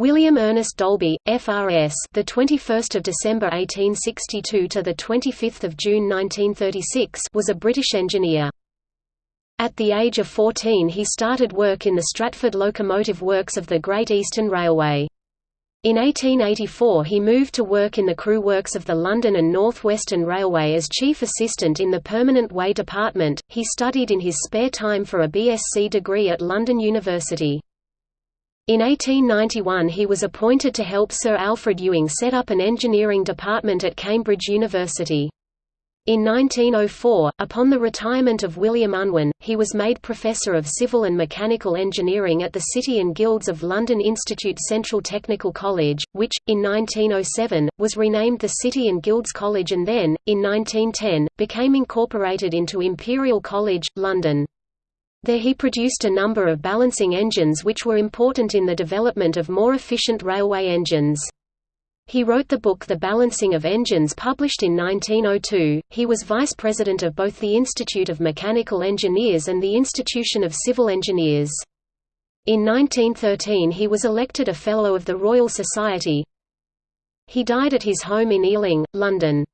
William Ernest Dalby, FRS, the 21st of December 1862 to the 25th of June 1936, was a British engineer. At the age of 14 he started work in the Stratford Locomotive Works of the Great Eastern Railway. In 1884 he moved to work in the Crewe works of the London and North Western Railway as chief assistant in the Permanent Way Department. He studied in his spare time for a BSc degree at London University. In 1891 he was appointed to help Sir Alfred Ewing set up an engineering department at Cambridge University. In 1904, upon the retirement of William Unwin, he was made Professor of Civil and Mechanical Engineering at the City and Guilds of London Institute Central Technical College, which, in 1907, was renamed the City and Guilds College and then, in 1910, became incorporated into Imperial College, London. There he produced a number of balancing engines which were important in the development of more efficient railway engines. He wrote the book The Balancing of Engines published in 1902. He was vice president of both the Institute of Mechanical Engineers and the Institution of Civil Engineers. In 1913 he was elected a Fellow of the Royal Society. He died at his home in Ealing, London.